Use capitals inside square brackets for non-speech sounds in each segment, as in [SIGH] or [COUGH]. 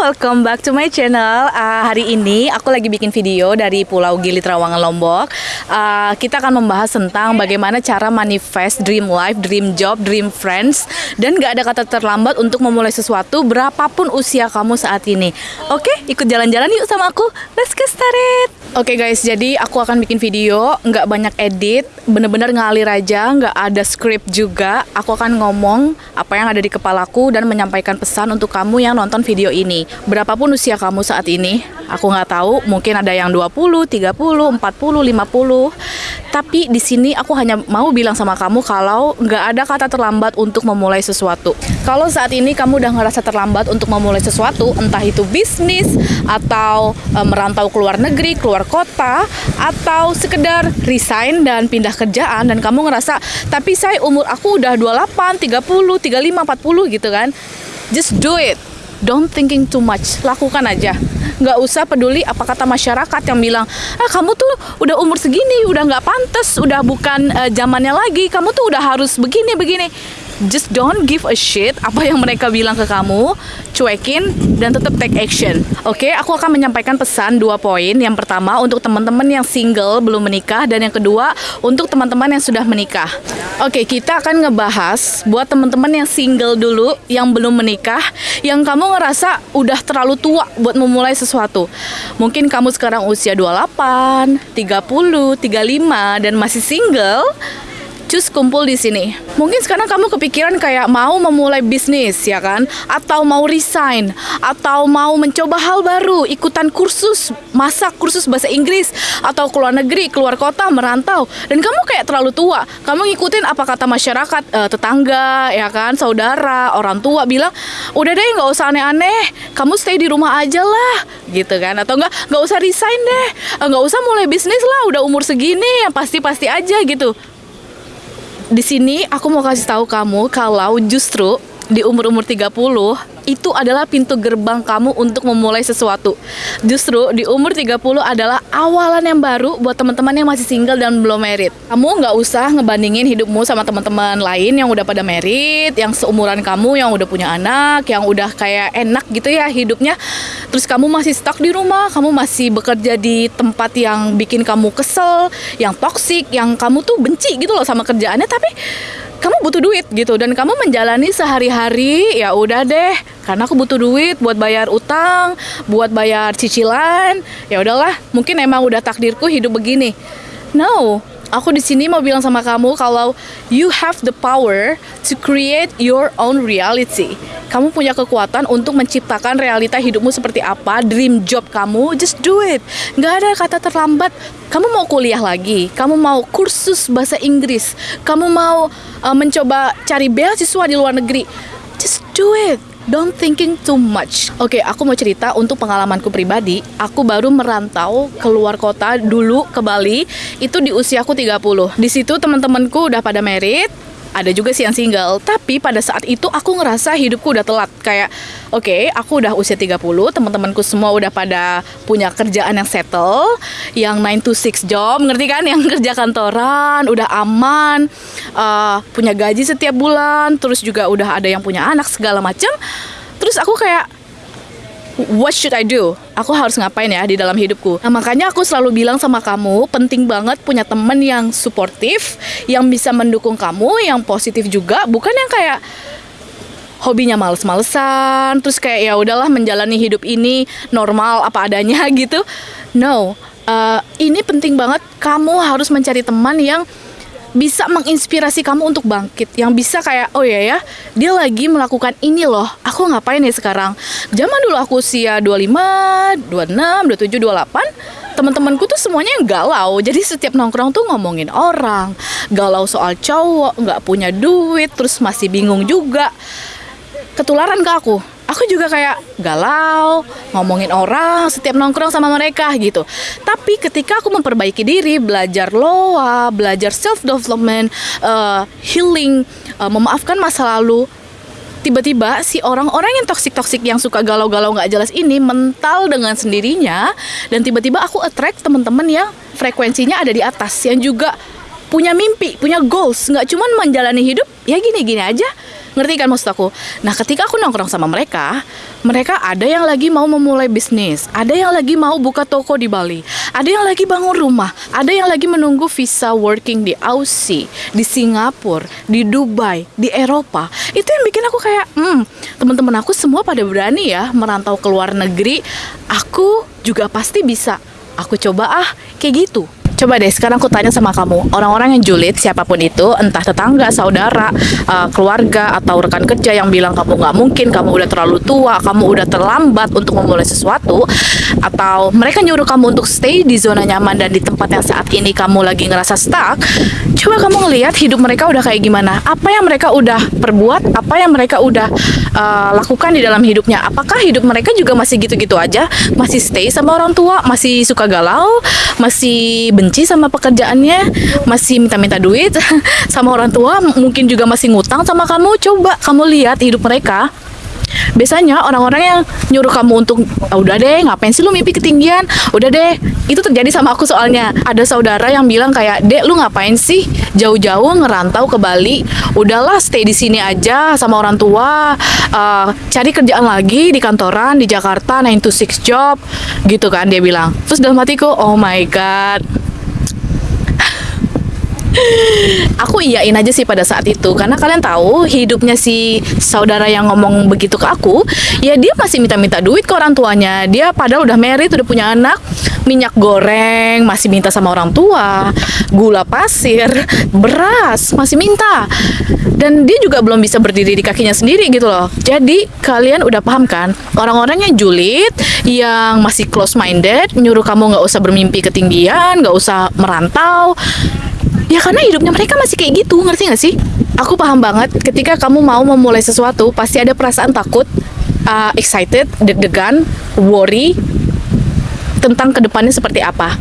welcome back to my channel. Uh, hari ini aku lagi bikin video dari Pulau Gili Trawangan Lombok. Uh, kita akan membahas tentang bagaimana cara manifest dream life, dream job, dream friends, dan gak ada kata terlambat untuk memulai sesuatu berapapun usia kamu saat ini. Oke, okay, ikut jalan-jalan yuk sama aku. Let's get started. Oke okay guys, jadi aku akan bikin video, nggak banyak edit, bener-bener ngalir aja, nggak ada script juga. Aku akan ngomong apa yang ada di kepalaku dan menyampaikan pesan untuk kamu yang nonton video ini. Berapapun usia kamu saat ini, aku nggak tahu, mungkin ada yang 20, 30, 40, 50. Tapi di sini aku hanya mau bilang sama kamu kalau nggak ada kata terlambat untuk memulai sesuatu. Kalau saat ini kamu udah ngerasa terlambat untuk memulai sesuatu, entah itu bisnis atau e, merantau keluar negeri, keluar kota, atau sekedar resign dan pindah kerjaan dan kamu ngerasa, tapi saya umur aku udah 28, 30, 35, 40 gitu kan. Just do it. Don't thinking too much. Lakukan aja. Nggak usah peduli apa kata masyarakat yang bilang ah kamu tuh udah umur segini udah nggak pantas udah bukan uh, zamannya lagi. Kamu tuh udah harus begini begini just don't give a shit apa yang mereka bilang ke kamu cuekin dan tetap take action. Oke okay, aku akan menyampaikan pesan dua poin. Yang pertama untuk teman-teman yang single belum menikah dan yang kedua untuk teman-teman yang sudah menikah. Oke okay, kita akan ngebahas buat teman-teman yang single dulu yang belum menikah yang kamu ngerasa udah terlalu tua buat memulai sesuatu. Mungkin kamu sekarang usia 28 30 35 dan masih single cus kumpul di sini. Mungkin sekarang kamu kepikiran kayak mau memulai bisnis ya kan, atau mau resign, atau mau mencoba hal baru, ikutan kursus masak, kursus bahasa Inggris, atau keluar negeri, keluar kota, merantau, dan kamu kayak terlalu tua. Kamu ngikutin apa kata masyarakat, uh, tetangga, ya kan, saudara, orang tua bilang, udah deh nggak usah aneh-aneh, kamu stay di rumah aja lah, gitu kan, atau enggak nggak usah resign deh, eh, nggak usah mulai bisnis lah, udah umur segini, yang pasti-pasti aja gitu di sini aku mau kasih tahu kamu kalau justru di umur-umur 30 itu adalah pintu gerbang kamu untuk memulai sesuatu. Justru di umur 30 adalah awalan yang baru buat teman-teman yang masih single dan belum married. Kamu nggak usah ngebandingin hidupmu sama teman-teman lain yang udah pada married, yang seumuran kamu yang udah punya anak, yang udah kayak enak gitu ya hidupnya. Terus kamu masih stuck di rumah, kamu masih bekerja di tempat yang bikin kamu kesel, yang toxic, yang kamu tuh benci gitu loh sama kerjaannya tapi kamu butuh duit gitu dan kamu menjalani sehari-hari ya udah deh karena aku butuh duit buat bayar utang, buat bayar cicilan. Ya udahlah, mungkin emang udah takdirku hidup begini. No, aku di sini mau bilang sama kamu kalau you have the power to create your own reality. Kamu punya kekuatan untuk menciptakan realita hidupmu seperti apa, dream job kamu, just do it. Gak ada kata terlambat. Kamu mau kuliah lagi, kamu mau kursus bahasa Inggris, kamu mau uh, mencoba cari beasiswa di luar negeri, just do it Don't thinking too much. Oke, okay, aku mau cerita untuk pengalamanku pribadi. Aku baru merantau keluar kota dulu ke Bali itu di usiaku 30. Di situ teman-temanku udah pada merit, ada juga sih yang single. Tapi pada saat itu aku ngerasa hidupku udah telat. Kayak oke okay, aku udah usia 30 teman-temanku semua udah pada punya kerjaan yang settle yang 9 to 6 job ngerti kan? Yang [LAUGHS] kerja kantoran udah aman uh, punya gaji setiap bulan terus juga udah ada yang punya anak segala macam terus aku kayak what should I do? Aku harus ngapain ya di dalam hidupku? Nah, makanya aku selalu bilang sama kamu, penting banget punya temen yang suportif, yang bisa mendukung kamu, yang positif juga, bukan yang kayak hobinya males-malesan, terus kayak ya udahlah menjalani hidup ini normal apa adanya [LAUGHS] gitu. No, uh, ini penting banget. Kamu harus mencari teman yang bisa menginspirasi kamu untuk bangkit. Yang bisa kayak oh ya ya dia lagi melakukan ini loh. Aku ngapain ya sekarang? Zaman dulu aku usia 25 26 27 28 teman-temanku tuh semuanya yang galau. Jadi setiap nongkrong tuh ngomongin orang. Galau soal cowok nggak punya duit terus masih bingung juga. Ketularan ke aku aku juga kayak galau ngomongin orang setiap nongkrong sama mereka gitu. Tapi ketika aku memperbaiki diri belajar loa belajar self development uh, healing uh, memaafkan masa lalu tiba-tiba si orang-orang yang toksik-toksik yang suka galau-galau nggak jelas ini mental dengan sendirinya dan tiba-tiba aku attract teman-teman yang frekuensinya ada di atas yang juga punya mimpi, punya goals, nggak cuman menjalani hidup ya gini-gini aja Ngerti kan maksud aku? Nah, ketika aku nongkrong sama mereka, mereka ada yang lagi mau memulai bisnis, ada yang lagi mau buka toko di Bali, ada yang lagi bangun rumah, ada yang lagi menunggu visa working di Aussie, di Singapura, di Dubai, di Eropa. Itu yang bikin aku kayak, hmm, teman-teman aku semua pada berani ya merantau ke luar negeri. Aku juga pasti bisa. Aku coba ah, kayak gitu. Coba deh sekarang aku tanya sama kamu, orang-orang yang julid siapa pun itu, entah tetangga, saudara, uh, keluarga atau rekan kerja yang bilang kamu nggak mungkin, kamu udah terlalu tua, kamu udah terlambat untuk memulai sesuatu, atau mereka nyuruh kamu untuk stay di zona nyaman dan di tempat yang saat ini kamu lagi ngerasa stuck, coba kamu ngelihat hidup mereka udah kayak gimana, apa yang mereka udah perbuat, apa yang mereka udah uh, lakukan di dalam hidupnya, apakah hidup mereka juga masih gitu-gitu aja, masih stay sama orang tua, masih suka galau, masih benci sama pekerjaannya, masih minta-minta duit [LAUGHS] sama orang tua, mungkin juga masih ngutang sama kamu. Coba kamu lihat hidup mereka. Biasanya orang-orang yang nyuruh kamu untuk ah, udah deh ngapain sih lu mimpi ketinggian? Udah deh. Itu terjadi sama aku soalnya. Ada saudara yang bilang kayak dek lu ngapain sih jauh-jauh ngerantau ke Bali? Udahlah stay di sini aja sama orang tua. Uh, cari kerjaan lagi di kantoran di Jakarta 9 to 6 job gitu kan dia bilang. Terus dalam hatiku oh my god aku iyain aja sih pada saat itu karena kalian tahu hidupnya si saudara yang ngomong begitu ke aku ya dia masih minta-minta duit ke orang tuanya. Dia padahal udah married udah punya anak minyak goreng masih minta sama orang tua gula pasir beras masih minta. Dan dia juga belum bisa berdiri di kakinya sendiri gitu loh. Jadi kalian udah paham kan? Orang-orang yang julid yang masih close minded nyuruh kamu nggak usah bermimpi ketinggian nggak usah merantau ya karena hidupnya mereka masih kayak gitu ngerti gak sih aku paham banget ketika kamu mau memulai sesuatu pasti ada perasaan takut uh, excited deg-degan worry tentang ke depannya seperti apa.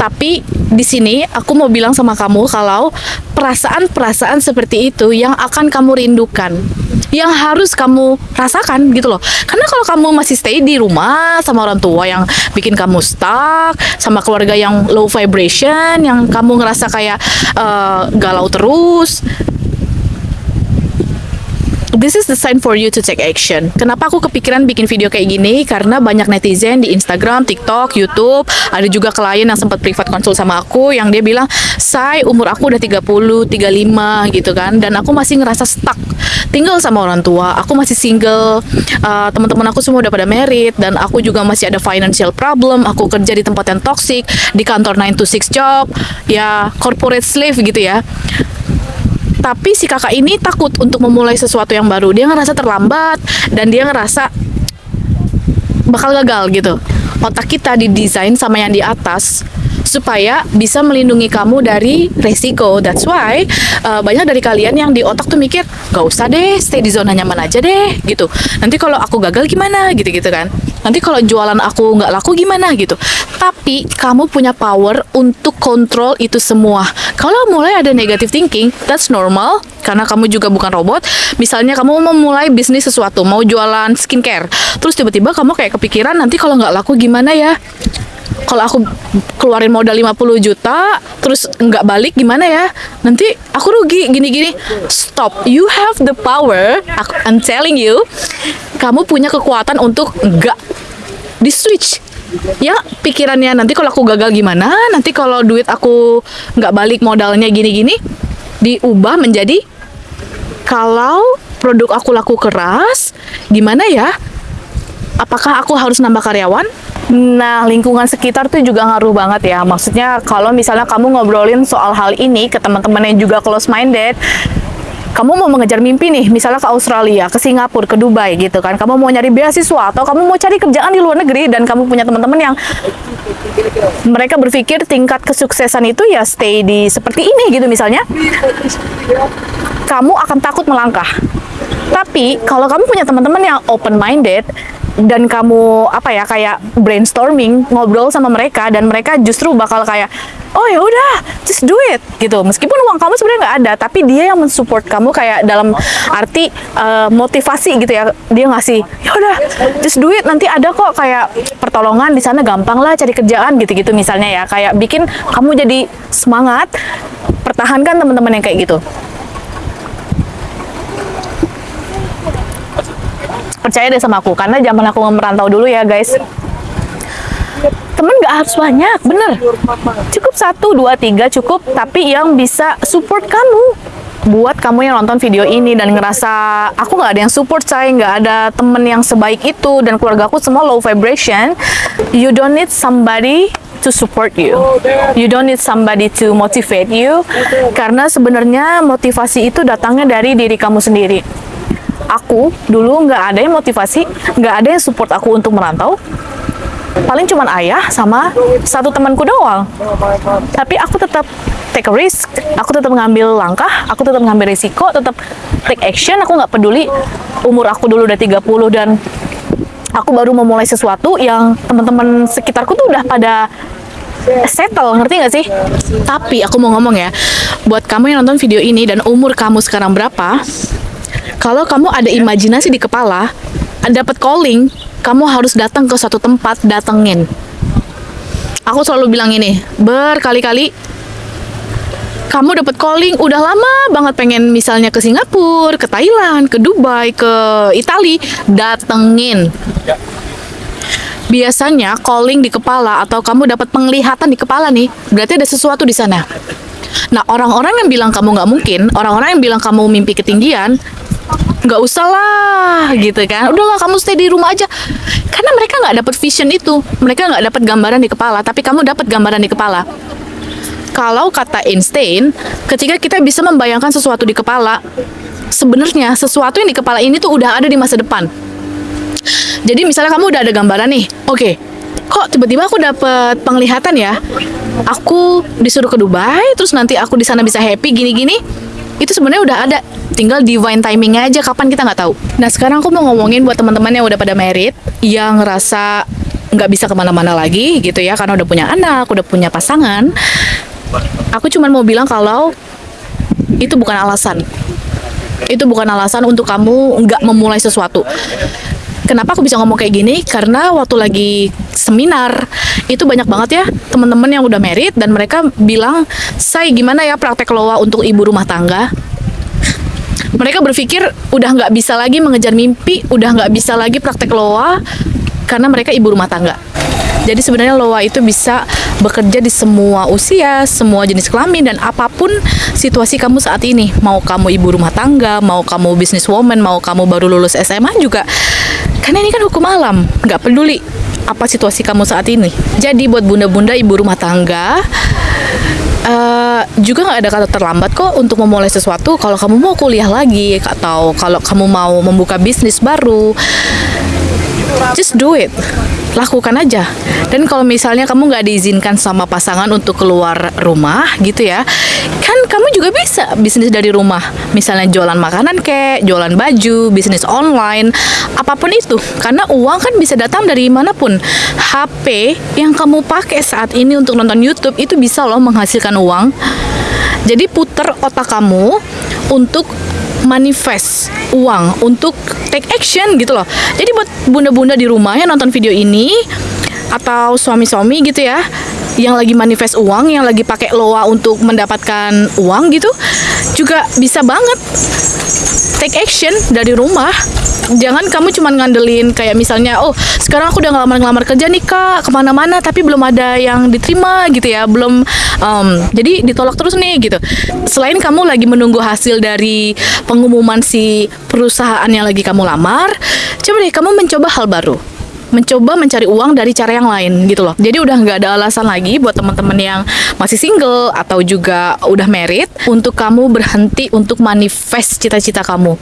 Tapi di sini aku mau bilang sama kamu kalau perasaan-perasaan seperti itu yang akan kamu rindukan yang harus kamu rasakan gitu loh. Karena kalau kamu masih stay di rumah sama orang tua yang bikin kamu stuck sama keluarga yang low vibration yang kamu ngerasa kayak uh, galau terus this is the sign for you to take action. Kenapa aku kepikiran bikin video kayak gini? Karena banyak netizen di Instagram, TikTok, YouTube, ada juga klien yang sempat privat konsul sama aku yang dia bilang, "Say, umur aku udah 30, 35 gitu kan dan aku masih ngerasa stuck. Tinggal sama orang tua, aku masih single. Uh, teman-teman aku semua udah pada merit dan aku juga masih ada financial problem. Aku kerja di tempat yang toxic, di kantor 9 to 6 job, ya corporate slave gitu ya." Tapi si kakak ini takut untuk memulai sesuatu yang baru. Dia ngerasa terlambat dan dia ngerasa bakal gagal gitu. Otak kita didesain sama yang di atas supaya bisa melindungi kamu dari resiko. That's why uh, banyak dari kalian yang di otak tuh mikir, gak usah deh, stay di zona nyaman aja deh, gitu. Nanti kalau aku gagal gimana, gitu-gitu kan. Nanti kalau jualan aku nggak laku gimana, gitu. Tapi kamu punya power untuk kontrol itu semua. Kalau mulai ada negative thinking, that's normal, karena kamu juga bukan robot. Misalnya kamu mau mulai bisnis sesuatu, mau jualan skincare, terus tiba-tiba kamu kayak kepikiran nanti kalau nggak laku gimana ya? Kalau aku keluarin modal 50 juta terus nggak balik gimana ya? Nanti aku rugi gini-gini. Stop. You have the power. I'm telling you kamu punya kekuatan untuk nggak di switch ya pikirannya nanti kalau aku gagal gimana? Nanti kalau duit aku nggak balik modalnya gini-gini diubah menjadi kalau produk aku laku keras gimana ya? Apakah aku harus nambah karyawan Nah, lingkungan sekitar tuh juga ngaruh banget ya. Maksudnya kalau misalnya kamu ngobrolin soal hal ini ke teman-teman yang juga close minded, kamu mau mengejar mimpi nih, misalnya ke Australia, ke Singapura, ke Dubai gitu kan. Kamu mau nyari beasiswa atau kamu mau cari kerjaan di luar negeri dan kamu punya teman-teman yang mereka berpikir tingkat kesuksesan itu ya stay di seperti ini gitu misalnya. Kamu akan takut melangkah. Tapi kalau kamu punya teman-teman yang open minded, dan kamu apa ya kayak brainstorming ngobrol sama mereka dan mereka justru bakal kayak oh ya udah just do it gitu. Meskipun uang kamu sebenarnya nggak ada tapi dia yang mensupport kamu kayak dalam arti uh, motivasi gitu ya. Dia ngasih ya udah just do it nanti ada kok kayak pertolongan di sana gampang lah cari kerjaan gitu-gitu misalnya ya. Kayak bikin kamu jadi semangat pertahankan teman-teman yang kayak gitu percaya deh sama aku karena zaman aku merantau dulu ya guys. Temen nggak harus banyak bener. Cukup satu dua tiga cukup tapi yang bisa support kamu. Buat kamu yang nonton video ini dan ngerasa aku nggak ada yang support saya nggak ada temen yang sebaik itu dan keluarga aku semua low vibration. You don't need somebody to support you. You don't need somebody to motivate you. Karena sebenarnya motivasi itu datangnya dari diri kamu sendiri aku dulu nggak ada yang motivasi nggak ada yang support aku untuk merantau. Paling cuma ayah sama satu temanku doang. Tapi aku tetap take a risk aku tetap ngambil langkah aku tetap ngambil risiko tetap take action. Aku nggak peduli umur aku dulu udah 30 dan aku baru memulai sesuatu yang teman-teman sekitarku tuh udah pada settle, ngerti nggak sih? Tapi aku mau ngomong ya, buat kamu yang nonton video ini dan umur kamu sekarang berapa, kalau kamu ada imajinasi di kepala, dapat calling, kamu harus datang ke suatu tempat, datengin. Aku selalu bilang ini, berkali-kali kamu dapat calling udah lama banget pengen misalnya ke Singapura, ke Thailand, ke Dubai, ke Italia, datengin. Biasanya calling di kepala atau kamu dapat penglihatan di kepala nih, berarti ada sesuatu di sana. Nah, orang-orang yang bilang kamu nggak mungkin, orang-orang yang bilang kamu mimpi ketinggian, nggak usah lah gitu kan. Udahlah kamu stay di rumah aja. Karena mereka nggak dapat vision itu. Mereka nggak dapat gambaran di kepala tapi kamu dapat gambaran di kepala. Kalau kata Einstein ketika kita bisa membayangkan sesuatu di kepala sebenarnya sesuatu yang di kepala ini tuh udah ada di masa depan. Jadi misalnya kamu udah ada gambaran nih oke okay, kok tiba-tiba aku dapat penglihatan ya? Aku disuruh ke Dubai terus nanti aku di sana bisa happy gini-gini. Itu sebenarnya udah ada tinggal divine timingnya aja kapan kita nggak tahu. Nah sekarang aku mau ngomongin buat teman-teman yang udah pada merit yang ngerasa nggak bisa ke mana-mana lagi gitu ya karena udah punya anak udah punya pasangan. Aku cuma mau bilang kalau itu bukan alasan. Itu bukan alasan untuk kamu nggak memulai sesuatu Kenapa aku bisa ngomong kayak gini? Karena waktu lagi seminar itu banyak banget ya teman-teman yang udah merit dan mereka bilang, "Saya gimana ya praktek loa untuk ibu rumah tangga?" mereka berpikir udah nggak bisa lagi mengejar mimpi, udah nggak bisa lagi praktek loa karena mereka ibu rumah tangga. Jadi sebenarnya loa itu bisa bekerja di semua usia, semua jenis kelamin dan apa pun situasi kamu saat ini. Mau kamu ibu rumah tangga, mau kamu businesswoman, mau kamu baru lulus SMA juga. Karena ini kan hukum alam, nggak peduli apa situasi kamu saat ini. Jadi buat bunda-bunda ibu rumah tangga, uh, juga nggak ada kata terlambat kok untuk memulai sesuatu kalau kamu mau kuliah lagi atau kalau kamu mau membuka bisnis baru just do it lakukan aja. Dan kalau misalnya kamu nggak diizinkan sama pasangan untuk keluar rumah gitu ya kan kamu juga bisa bisnis dari rumah. Misalnya jualan makanan kayak jualan baju bisnis online apa pun itu. Karena uang kan bisa datang dari mana pun. HP yang kamu pakai saat ini untuk nonton YouTube itu bisa loh menghasilkan uang. Jadi puter otak kamu untuk manifest uang untuk take action gitu loh. Jadi buat bunda-bunda di rumah yang nonton video ini atau suami-suami gitu ya yang lagi manifest uang, yang lagi pakai loa untuk mendapatkan uang gitu, juga bisa banget. Take action dari rumah. Jangan kamu cuma ngandelin kayak misalnya oh sekarang aku udah ngelamar-ngelamar kerja nih kak ke mana-mana tapi belum ada yang diterima gitu ya belum um, jadi ditolak terus nih gitu. Selain kamu lagi menunggu hasil dari pengumuman si perusahaan yang lagi kamu lamar coba deh kamu mencoba hal baru mencoba mencari uang dari cara yang lain gitu loh. Jadi udah nggak ada alasan lagi buat teman-teman yang masih single atau juga udah married untuk kamu berhenti untuk manifest cita-cita kamu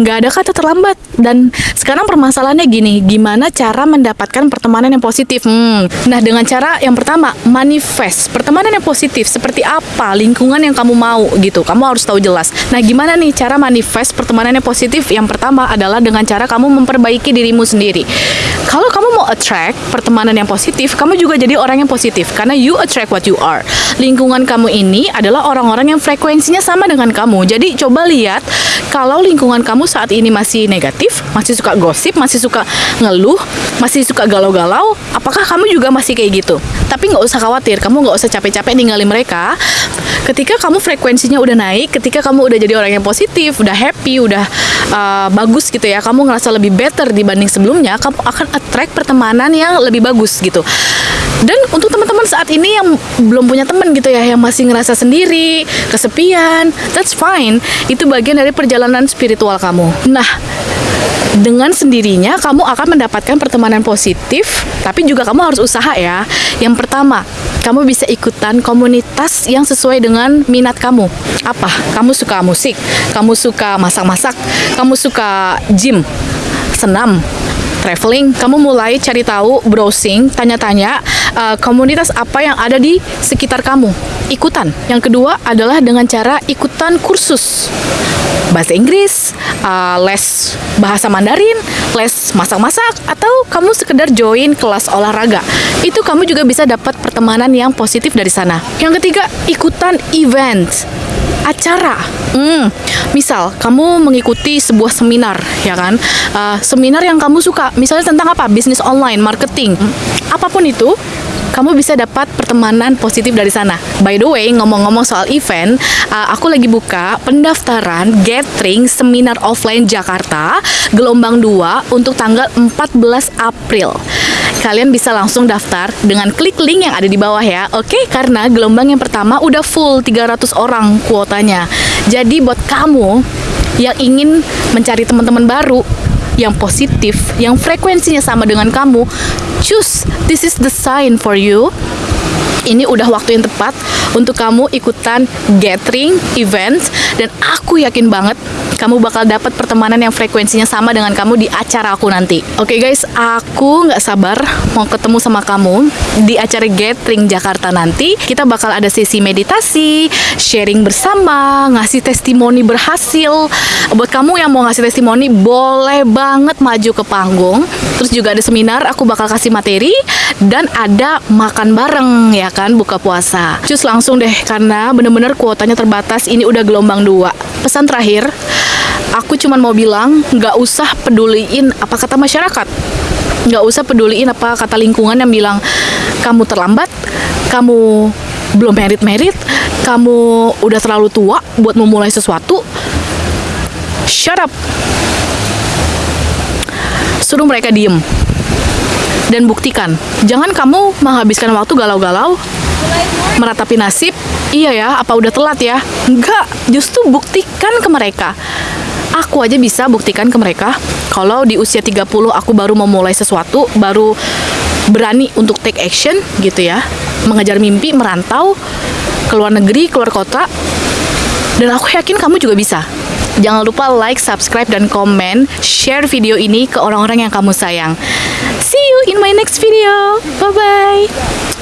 nggak ada kata terlambat. Dan sekarang permasalahannya gini gimana cara mendapatkan pertemanan yang positif? Hmm. nah dengan cara yang pertama manifest. Pertemanan yang positif seperti apa? Lingkungan yang kamu mau gitu. Kamu harus tahu jelas. Nah gimana nih cara manifest pertemanan yang positif? Yang pertama adalah dengan cara kamu memperbaiki dirimu sendiri. Kalau kamu mau attract pertemanan yang positif kamu juga jadi orang yang positif. Karena you attract what you are. Lingkungan kamu ini adalah orang-orang yang frekuensinya sama dengan kamu. Jadi coba lihat kalau lingkungan kamu saat ini masih negatif, masih suka gosip, masih suka ngeluh, masih suka galau-galau, apakah kamu juga masih kayak gitu? Tapi nggak usah khawatir, kamu nggak usah capek-capek ninggalin mereka. Ketika kamu frekuensinya udah naik, ketika kamu udah jadi orang yang positif, udah happy, udah uh, bagus gitu ya, kamu ngerasa lebih better dibanding sebelumnya, kamu akan attract pertemanan yang lebih bagus gitu. Dan untuk teman-teman saat ini yang belum punya teman gitu ya, yang masih ngerasa sendiri, kesepian, that's fine. Itu bagian dari perjalanan spiritual kamu. Nah, dengan sendirinya kamu akan mendapatkan pertemanan positif, tapi juga kamu harus usaha ya. Yang pertama, kamu bisa ikutan komunitas yang sesuai dengan minat kamu. Apa? Kamu suka musik, kamu suka masak-masak, kamu suka gym, senam, traveling, kamu mulai cari tahu, browsing, tanya-tanya uh, komunitas apa yang ada di sekitar kamu. Ikutan. Yang kedua adalah dengan cara ikutan kursus bahasa Inggris, uh, les bahasa Mandarin, les masak-masak, atau kamu sekedar join kelas olahraga. Itu kamu juga bisa dapat pertemanan yang positif dari sana. Yang ketiga, ikutan event acara. Hmm, misal kamu mengikuti sebuah seminar, ya kan? Uh, seminar yang kamu suka, misalnya tentang apa? Bisnis online, marketing, apa pun itu, kamu bisa dapat pertemanan positif dari sana. By the way, ngomong-ngomong soal event, uh, aku lagi buka pendaftaran gathering seminar offline Jakarta gelombang 2 untuk tanggal 14 April. Kalian bisa langsung daftar dengan klik link yang ada di bawah ya. Oke, karena gelombang yang pertama udah full 300 orang kuotanya. Jadi buat kamu yang ingin mencari teman-teman baru, yang positif, yang frekuensinya sama dengan kamu, choose this is the sign for you. Ini udah waktu yang tepat untuk kamu ikutan gathering event dan aku yakin banget kamu bakal dapat pertemanan yang frekuensinya sama dengan kamu di acara aku nanti. Oke okay guys, aku nggak sabar mau ketemu sama kamu di acara gathering Jakarta nanti. Kita bakal ada sesi meditasi, sharing bersama, ngasih testimoni berhasil. Buat kamu yang mau ngasih testimoni, boleh banget maju ke panggung. Terus juga ada seminar, aku bakal kasih materi dan ada makan bareng ya kan buka puasa. Cus langsung deh karena bener-bener kuotanya terbatas. Ini udah gelombang dua. Pesan terakhir, aku cuma mau bilang nggak usah peduliin apa kata masyarakat. Nggak usah peduliin apa kata lingkungan yang bilang kamu terlambat, kamu belum merit-merit, kamu udah terlalu tua buat memulai sesuatu. Shut up. Suruh mereka diem dan buktikan. Jangan kamu menghabiskan waktu galau-galau meratapi nasib. Iya ya, apa udah telat ya? Enggak, justru buktikan ke mereka. Aku aja bisa buktikan ke mereka kalau di usia 30 aku baru memulai sesuatu, baru berani untuk take action gitu ya. Mengejar mimpi, merantau ke luar negeri, keluar kota. Dan aku yakin kamu juga bisa. Jangan lupa like, subscribe, dan komen. Share video ini ke orang-orang yang kamu sayang. See you in my next video. Bye-bye.